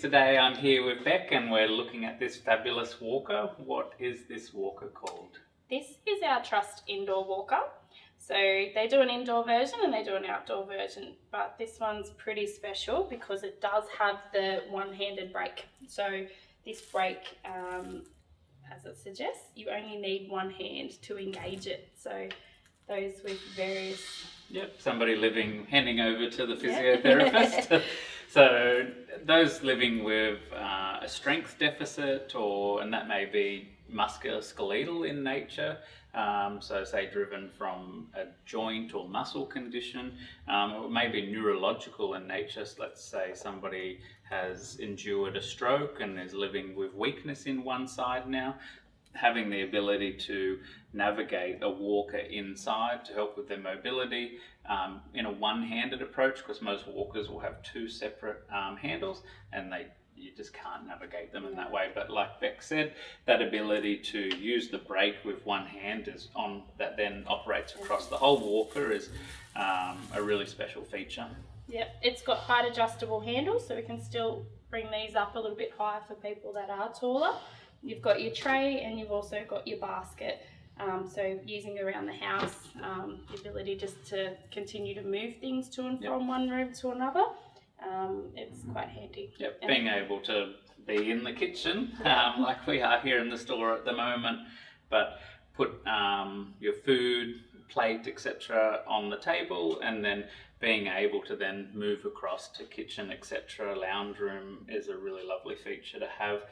today. I'm here with Beck and we're looking at this fabulous walker. What is this walker called? This is our Trust indoor walker. So they do an indoor version and they do an outdoor version, but this one's pretty special because it does have the one-handed brake. So this brake, um, as it suggests, you only need one hand to engage it. So those with various Yep, somebody living, handing over to the physiotherapist. so those living with uh, a strength deficit or, and that may be musculoskeletal in nature, um, so say driven from a joint or muscle condition, um, or maybe neurological in nature. So let's say somebody has endured a stroke and is living with weakness in one side now having the ability to navigate a walker inside to help with their mobility um, in a one-handed approach because most walkers will have two separate um, handles and they you just can't navigate them in that way. But like Beck said that ability to use the brake with one hand is on that then operates across the whole walker is um, a really special feature. Yep, it's got height adjustable handles so we can still bring these up a little bit higher for people that are taller You've got your tray and you've also got your basket. Um, so using around the house, um, the ability just to continue to move things to and from one room to another, um, it's quite handy. Yep, and being able to be in the kitchen um, like we are here in the store at the moment, but put um, your food, plate, etc. on the table and then being able to then move across to kitchen, etc. Lounge room is a really lovely feature to have.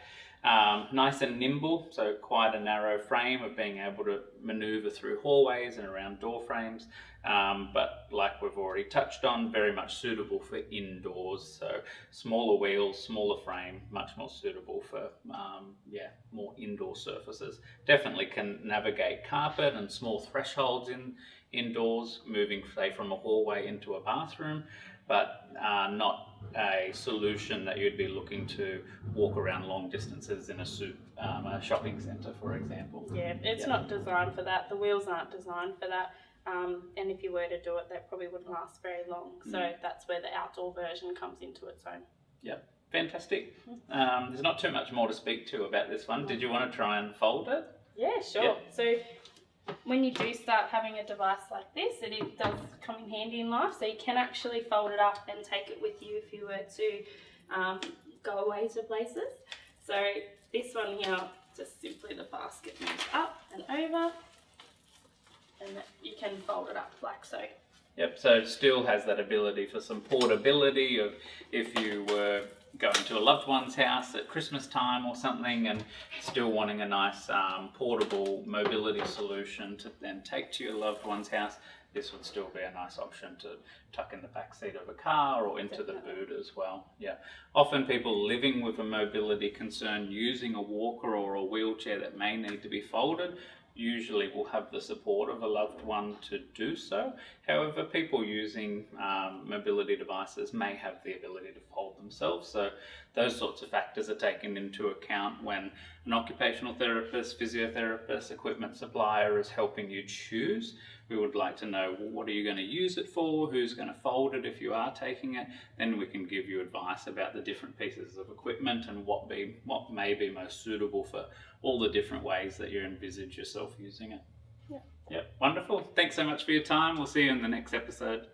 Um, nice and nimble, so quite a narrow frame of being able to maneuver through hallways and around door frames. Um, but like we've already touched on, very much suitable for indoors. So smaller wheels, smaller frame, much more suitable for um, yeah more indoor surfaces. Definitely can navigate carpet and small thresholds in indoors, moving say from a hallway into a bathroom, but uh, not a solution that you'd be looking to walk around long distances in a soup, um, a shopping centre, for example. Yeah, it's yeah. not designed for that. The wheels aren't designed for that. Um, and if you were to do it, that probably wouldn't last very long. So mm. that's where the outdoor version comes into its own. Yep, fantastic. Mm-hmm. Um, there's not too much more to speak to about this one. Did you want to try and fold it? Yeah, sure. Yep. So when you do start having a device like this, it does come in handy in life. So you can actually fold it up and take it with you if you were to um, go away to places. So this one here, just simply the basket moves up and over and you can fold it up like so. Yep, so it still has that ability for some portability of if you were going to a loved one's house at Christmas time or something and still wanting a nice um, portable mobility solution to then take to your loved one's house, this would still be a nice option to tuck in the back seat of a car or into the boot as well. Yeah, often people living with a mobility concern using a walker or a wheelchair that may need to be folded usually will have the support of a loved one to do so. However, people using um, mobility devices may have the ability to fold themselves. So those sorts of factors are taken into account when an occupational therapist, physiotherapist, equipment supplier is helping you choose we would like to know well, what are you going to use it for, who's going to fold it if you are taking it, then we can give you advice about the different pieces of equipment and what be what may be most suitable for all the different ways that you envisage yourself using it. Yeah. Yeah, wonderful. Thanks so much for your time. We'll see you in the next episode.